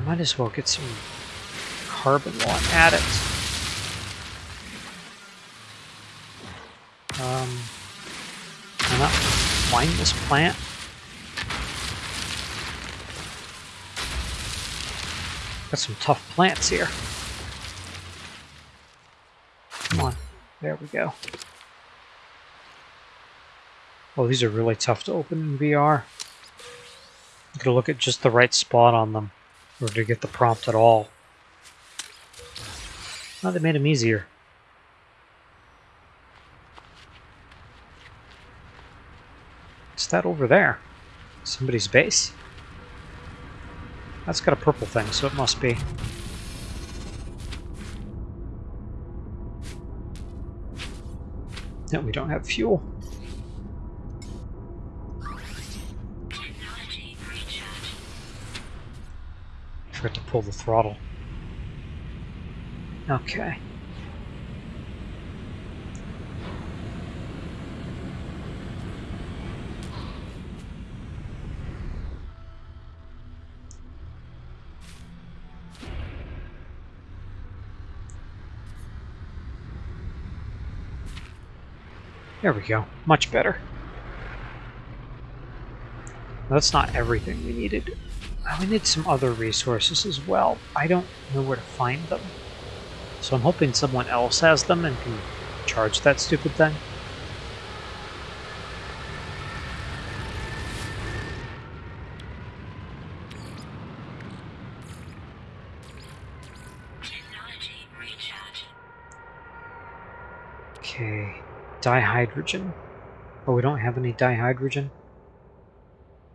I might as well get some carbon while I'm at it. Um, can I find this plant? Got some tough plants here. Come on. There we go. Oh, these are really tough to open in VR. You gotta look at just the right spot on them or to get the prompt at all. Oh, they made them easier. What's that over there? Somebody's base? That's got a purple thing, so it must be. No, we don't have fuel. Pull the throttle. Okay. There we go. Much better. That's not everything we needed. We need some other resources as well. I don't know where to find them. So I'm hoping someone else has them and can charge that stupid thing. Okay, dihydrogen. Oh, we don't have any dihydrogen?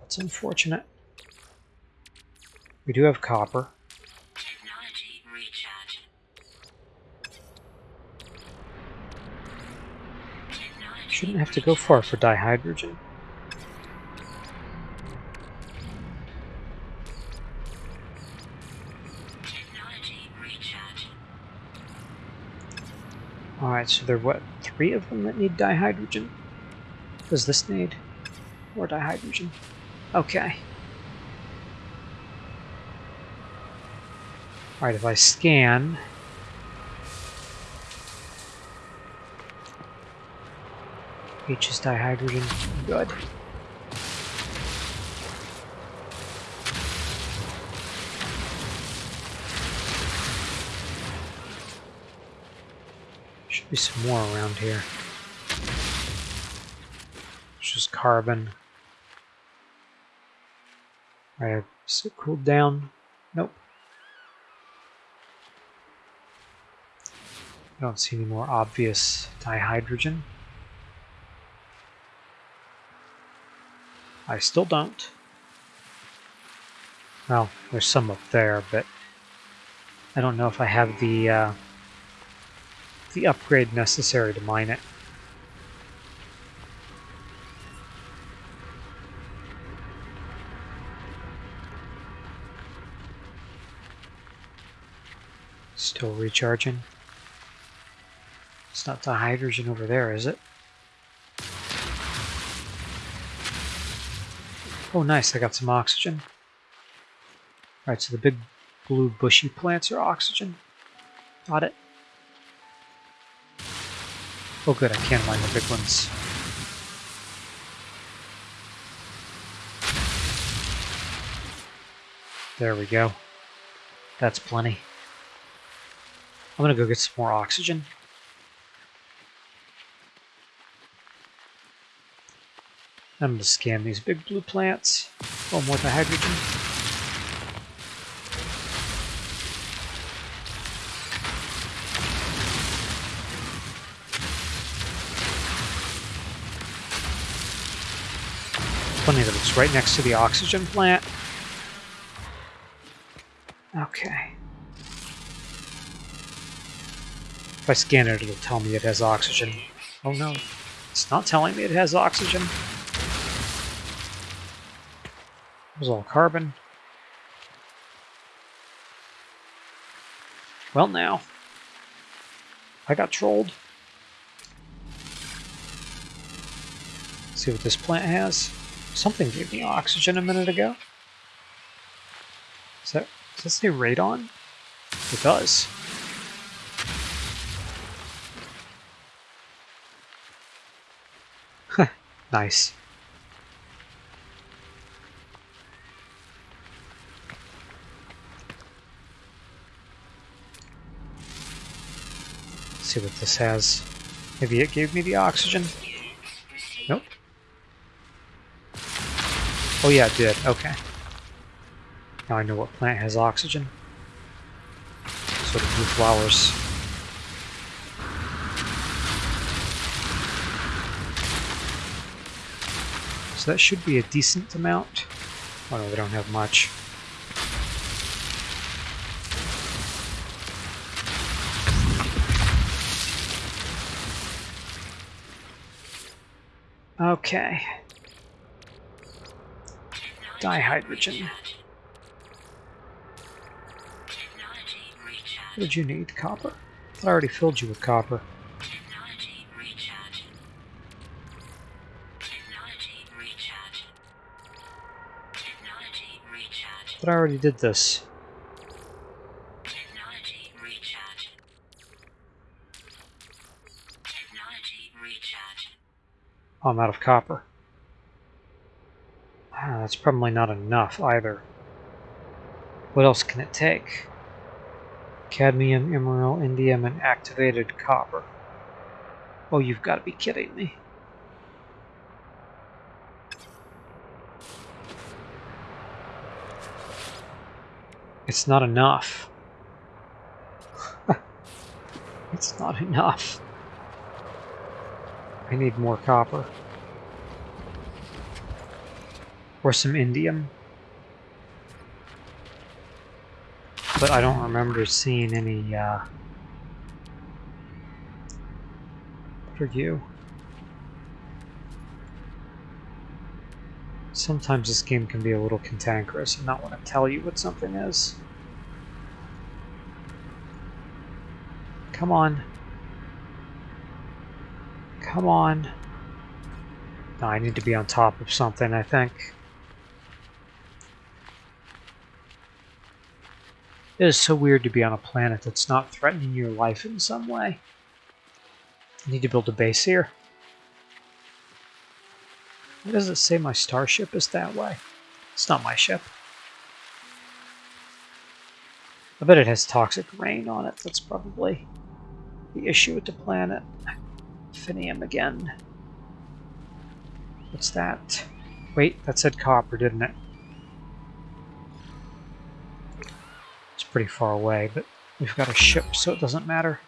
That's unfortunate. We do have copper. Shouldn't have to go far for dihydrogen. Alright, so there are what, three of them that need dihydrogen? Does this need more dihydrogen? Okay. Alright, if I scan... H is dihydrogen. Good. Should be some more around here. It's just carbon. Alright, is it cooled down? Nope. I don't see any more obvious dihydrogen. I still don't. Well, there's some up there, but I don't know if I have the uh, the upgrade necessary to mine it. Still recharging. Not the hydrogen over there, is it? Oh nice, I got some oxygen. Alright, so the big blue bushy plants are oxygen. Got it. Oh good, I can mine the big ones. There we go. That's plenty. I'm gonna go get some more oxygen. I'm going to scan these big blue plants. Oh, more dihydrogen. Funny that it's right next to the oxygen plant. Okay. If I scan it, it'll tell me it has oxygen. Oh no, it's not telling me it has oxygen. It was all carbon. Well now, I got trolled. see what this plant has. Something gave me oxygen a minute ago. Is that Does that say radon? It does. nice. See what this has. Maybe it gave me the oxygen? Nope. Oh yeah, it did. Okay. Now I know what plant has oxygen. So of new flowers. So that should be a decent amount. Oh no, they don't have much. Okay. Dihydrogen. What did you need? Copper? I already filled you with copper. But I already did this. I'm out of copper. Ah, that's probably not enough either. What else can it take? Cadmium, emerald, indium, and activated copper. Oh, you've got to be kidding me. It's not enough. it's not enough. I need more copper. Or some indium. But I don't remember seeing any, uh... What are you? Sometimes this game can be a little cantankerous and not want to tell you what something is. Come on. Come on. No, I need to be on top of something, I think. It is so weird to be on a planet that's not threatening your life in some way. I need to build a base here. Why does it say my starship is that way? It's not my ship. I bet it has toxic rain on it. That's probably the issue with the planet. Finium again. What's that? Wait, that said copper, didn't it? It's pretty far away, but we've got a ship, so it doesn't matter.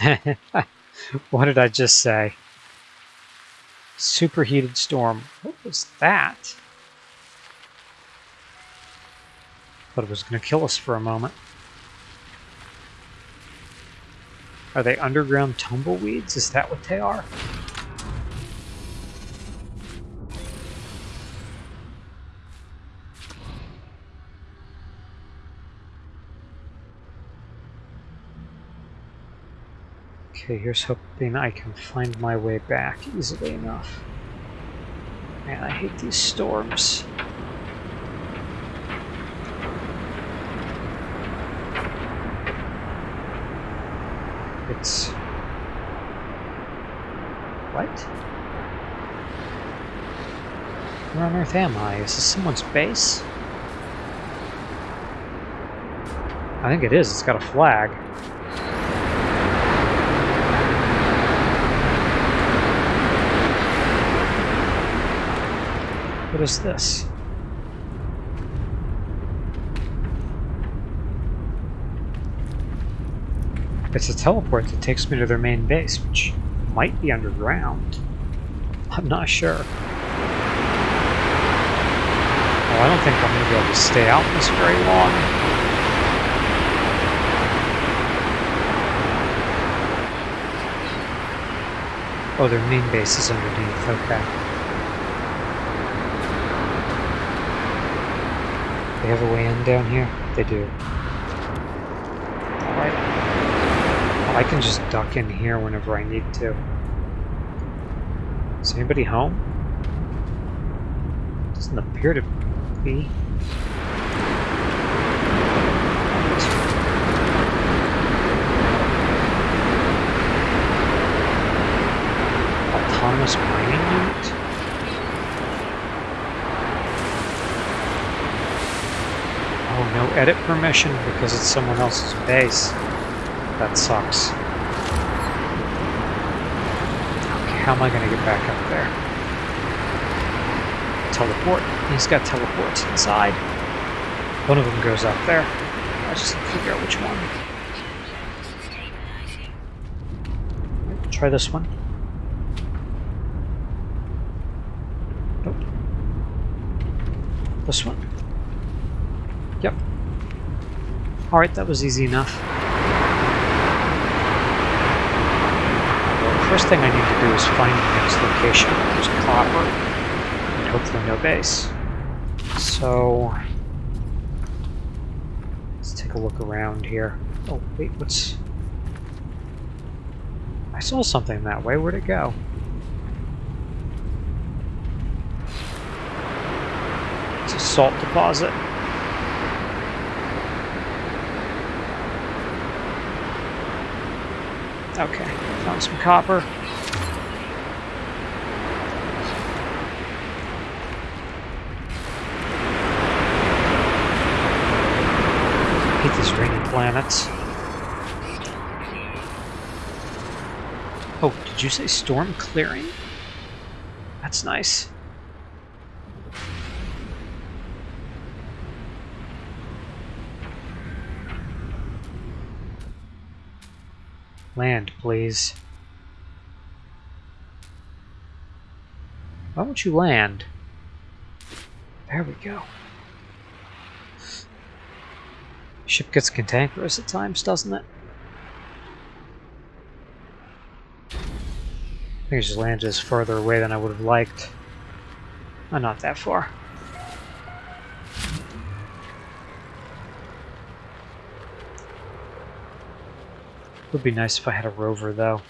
what did I just say? Superheated storm. What was that? Thought it was going to kill us for a moment. Are they underground tumbleweeds? Is that what they are? Okay, here's hoping I can find my way back easily enough. Man, I hate these storms. It's... What? Where on earth am I? Is this someone's base? I think it is. It's got a flag. What is this? It's a teleport that takes me to their main base, which might be underground. I'm not sure. Oh, I don't think I'm going to be able to stay out this very long. Oh, their main base is underneath, okay. They have a way in down here? They do. I can just duck in here whenever I need to. Is anybody home? Doesn't appear to be. Autonomous mining unit? Oh, no edit permission because it's someone else's base. That sucks. Okay, how am I going to get back up there? Teleport. He's got teleports inside. One of them goes up there. I just figure out which one. Try this one. Nope. This one. Yep. Alright, that was easy enough. Well, the first thing I need to do is find the next location. There's copper, and hopefully no base. So... Let's take a look around here. Oh, wait, what's... I saw something that way. Where'd it go? It's a salt deposit. Okay, found some copper. Hate these rainy planets. Oh, did you say storm clearing? That's nice. Land, please. Why won't you land? There we go. Ship gets cantankerous at times, doesn't it? I think it just landed just further away than I would have liked. Oh, not that far. Would be nice if I had a rover, though.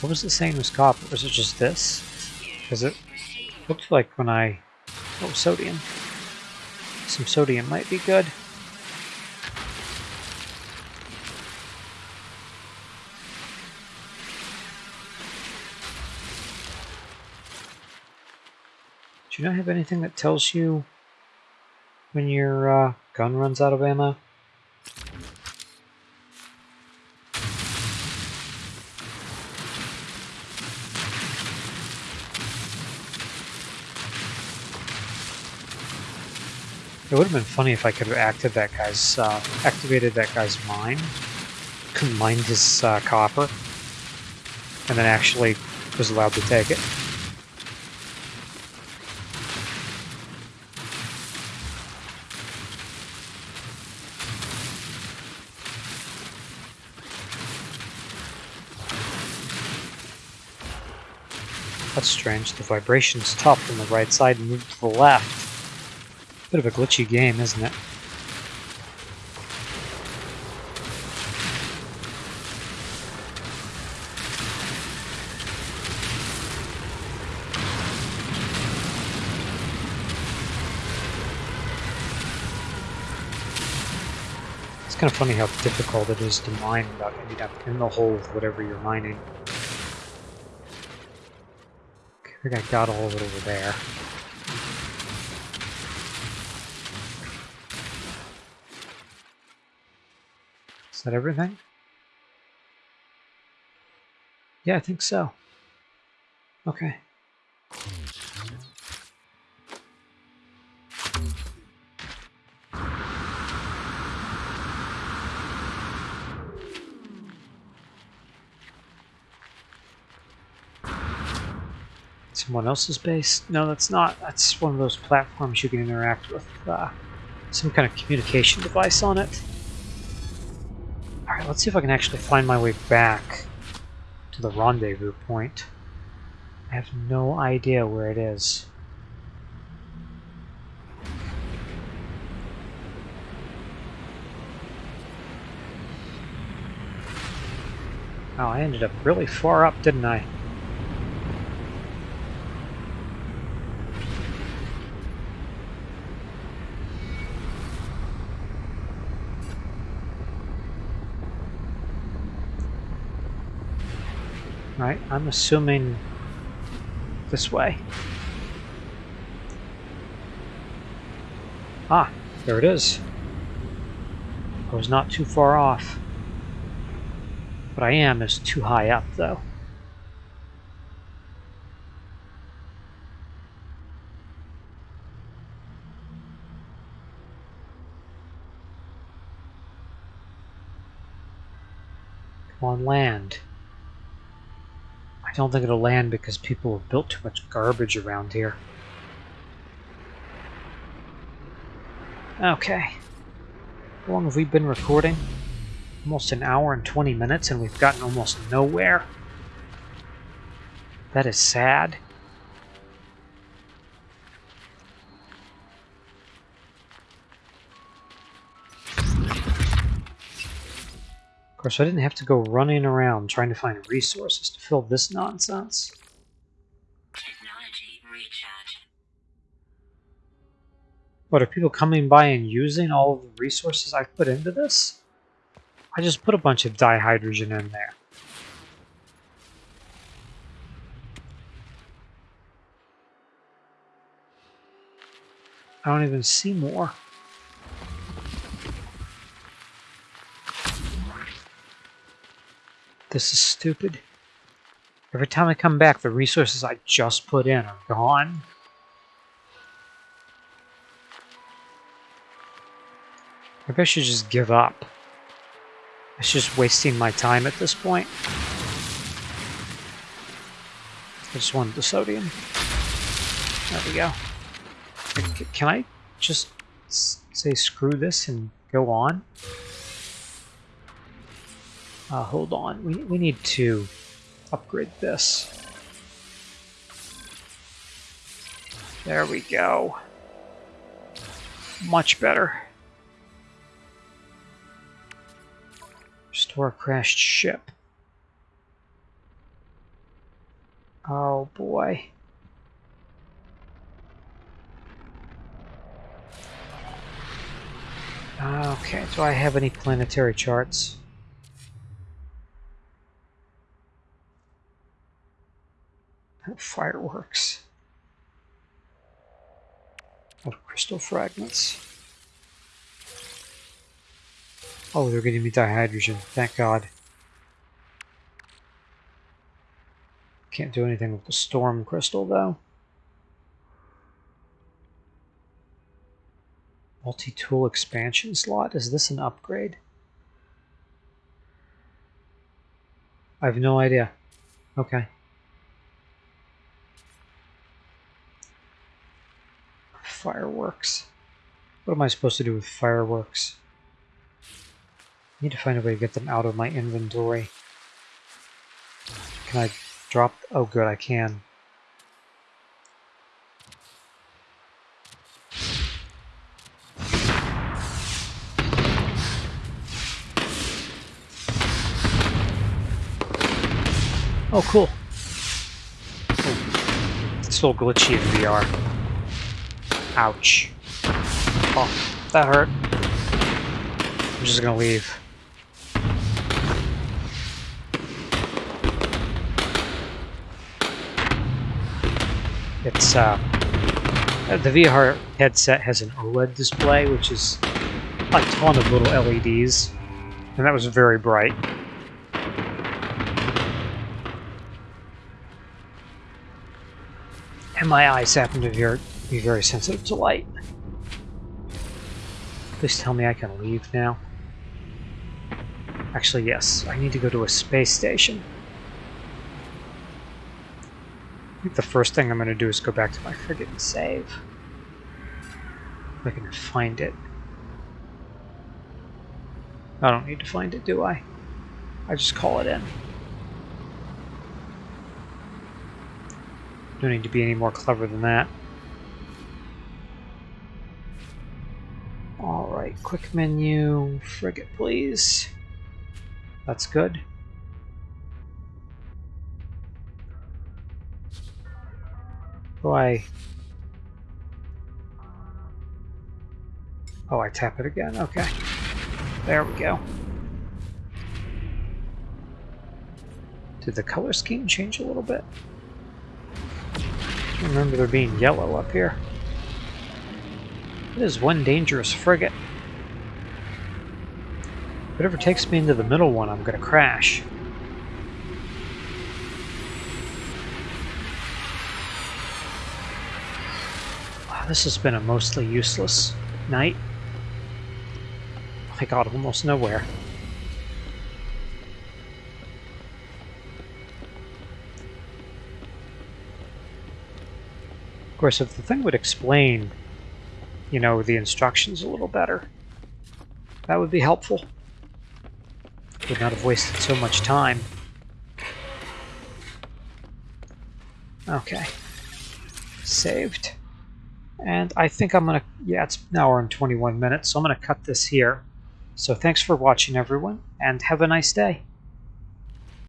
What was it saying was copper? Was it just this? Because it looked like when I... Oh, sodium. Some sodium might be good. Do you not have anything that tells you when your uh, gun runs out of ammo? It would have been funny if I could have acted that guy's, uh, activated that guy's mine, mined his uh, copper, and then actually was allowed to take it. That's strange. The vibration stopped on the right side and moved to the left. Bit of a glitchy game, isn't it? It's kind of funny how difficult it is to mine without ending up in the hole with whatever you're mining. I got all of it over there. Is that everything? Yeah, I think so. Okay. Someone else's base? No, that's not. That's one of those platforms you can interact with uh, some kind of communication device on it. Alright, let's see if I can actually find my way back to the rendezvous point. I have no idea where it is. Oh, I ended up really far up, didn't I? Right, I'm assuming this way. Ah, there it is. I was not too far off. But I am is too high up, though. Come on, land. I don't think it'll land because people have built too much garbage around here. Okay. How long have we been recording? Almost an hour and 20 minutes and we've gotten almost nowhere. That is sad. Of course, I didn't have to go running around trying to find resources to fill this nonsense. What, are people coming by and using all of the resources I put into this? I just put a bunch of dihydrogen in there. I don't even see more. This is stupid. Every time I come back, the resources I just put in are gone. Maybe I should just give up. It's just wasting my time at this point. I just wanted the sodium. There we go. Can I just say screw this and go on? Uh, hold on. We, we need to upgrade this. There we go. Much better. Restore crashed ship. Oh boy. Okay, do I have any planetary charts? Fireworks. Of crystal fragments. Oh, they're giving me dihydrogen. Thank God. Can't do anything with the storm crystal, though. Multi-tool expansion slot? Is this an upgrade? I have no idea. Okay. Fireworks. What am I supposed to do with fireworks? I need to find a way to get them out of my inventory. Can I drop? Oh good, I can. Oh, cool. Oh. It's a little glitchy in VR. Ouch. Oh, that hurt. I'm just gonna leave. It's uh, the VR headset has an OLED display, which is a ton of little LEDs, and that was very bright. And my eyes happen to be very sensitive to light. Please tell me I can leave now. Actually, yes. I need to go to a space station. I think the first thing I'm going to do is go back to my frigate and save. If I can find it. I don't need to find it, do I? I just call it in. Don't need to be any more clever than that. Alright, quick menu, frigate please. That's good. Oh, I... Oh, I tap it again. Okay. There we go. Did the color scheme change a little bit? I remember there being yellow up here. It is one dangerous frigate. Whatever takes me into the middle one, I'm going to crash. Wow, this has been a mostly useless night. I got almost nowhere. Of course, if the thing would explain, you know, the instructions a little better, that would be helpful. Would not have wasted so much time. Okay. Saved. And I think I'm going to, yeah, it's an hour and 21 minutes, so I'm going to cut this here. So thanks for watching, everyone, and have a nice day.